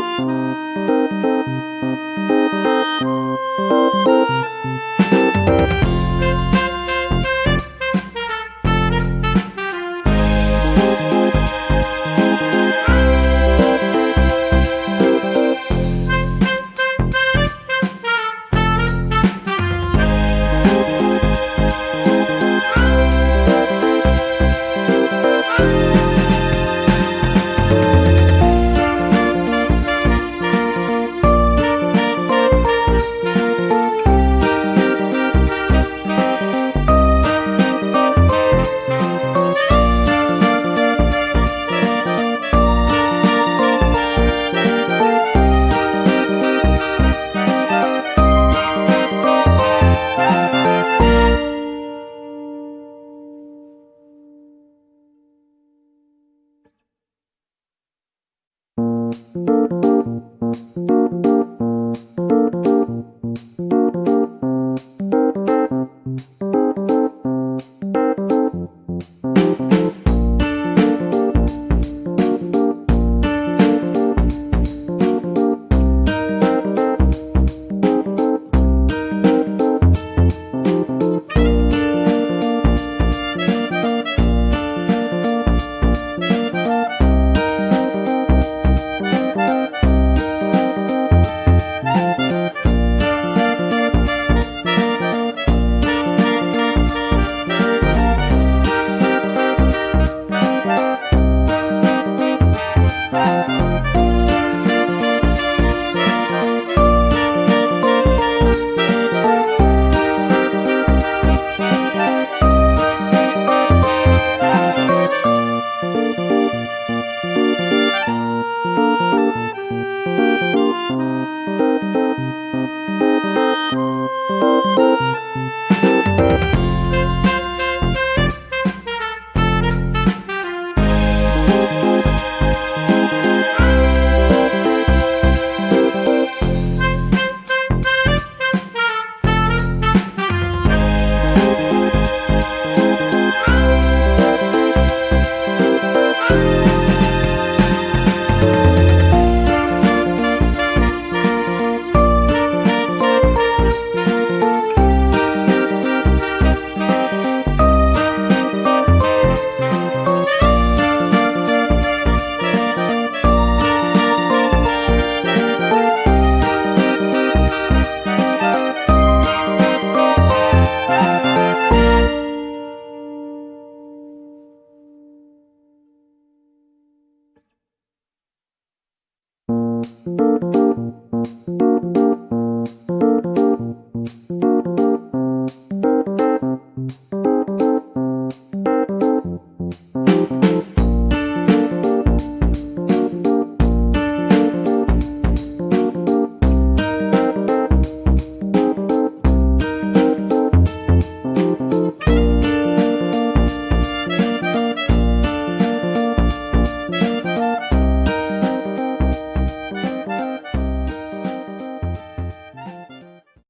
Música